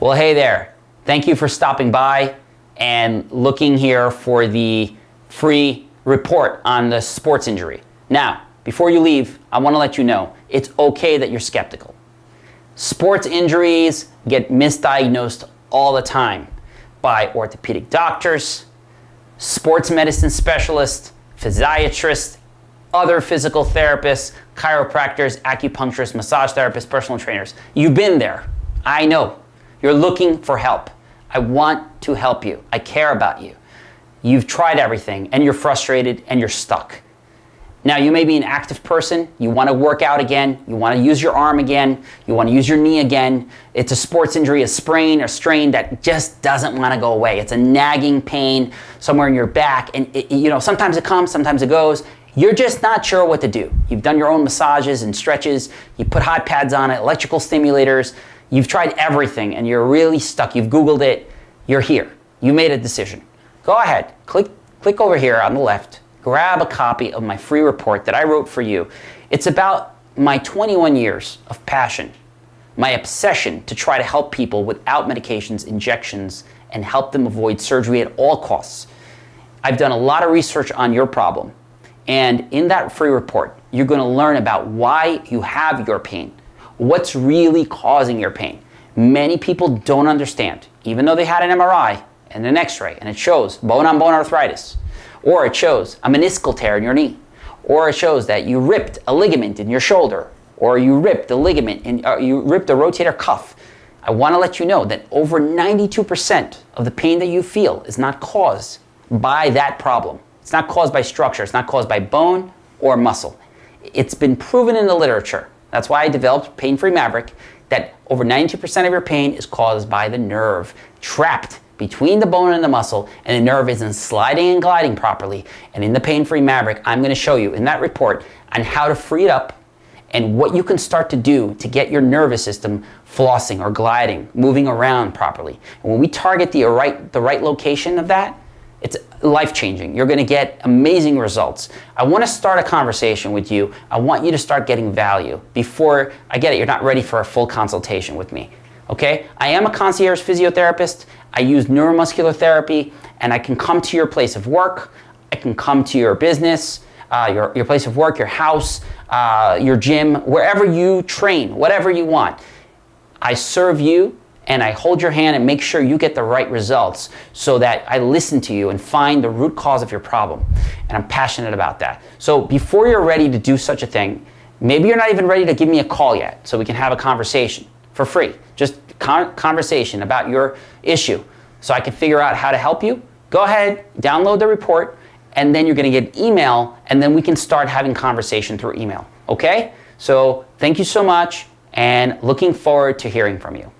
Well, hey there. Thank you for stopping by and looking here for the free report on the sports injury. Now, before you leave, I want to let you know it's okay that you're skeptical. Sports injuries get misdiagnosed all the time by orthopedic doctors, sports medicine specialists, physiatrists, other physical therapists, chiropractors, acupuncturists, massage therapists, personal trainers. You've been there. I know. You're looking for help. I want to help you. I care about you. You've tried everything and you're frustrated and you're stuck. Now, you may be an active person. You want to work out again. You want to use your arm again. You want to use your knee again. It's a sports injury, a sprain or strain that just doesn't want to go away. It's a nagging pain somewhere in your back. And, it, you know, sometimes it comes, sometimes it goes. You're just not sure what to do. You've done your own massages and stretches. You put hot pads on it, electrical stimulators. You've tried everything and you're really stuck. You've Googled it. You're here. You made a decision. Go ahead. Click, click over here on the left. Grab a copy of my free report that I wrote for you. It's about my 21 years of passion, my obsession to try to help people without medications, injections, and help them avoid surgery at all costs. I've done a lot of research on your problem. And in that free report, you're going to learn about why you have your pain, what's really causing your pain. Many people don't understand, even though they had an MRI and an x-ray and it shows bone-on-bone arthritis, or it shows a meniscal tear in your knee, or it shows that you ripped a ligament in your shoulder, or you ripped a ligament, in, uh, you ripped a rotator cuff. I want to let you know that over 92% of the pain that you feel is not caused by that problem. It's not caused by structure. It's not caused by bone or muscle. It's been proven in the literature that's why I developed Pain-Free Maverick, that over 92% of your pain is caused by the nerve trapped between the bone and the muscle, and the nerve isn't sliding and gliding properly. And in the Pain-Free Maverick, I'm gonna show you in that report on how to free it up and what you can start to do to get your nervous system flossing or gliding, moving around properly. And when we target the right, the right location of that, it's life-changing. You're going to get amazing results. I want to start a conversation with you. I want you to start getting value before I get it. You're not ready for a full consultation with me. Okay? I am a concierge physiotherapist. I use neuromuscular therapy and I can come to your place of work. I can come to your business, uh, your, your place of work, your house, uh, your gym, wherever you train, whatever you want. I serve you and I hold your hand and make sure you get the right results so that I listen to you and find the root cause of your problem. And I'm passionate about that. So before you're ready to do such a thing, maybe you're not even ready to give me a call yet so we can have a conversation for free. Just con conversation about your issue so I can figure out how to help you. Go ahead, download the report, and then you're gonna get email, and then we can start having conversation through email, okay? So thank you so much, and looking forward to hearing from you.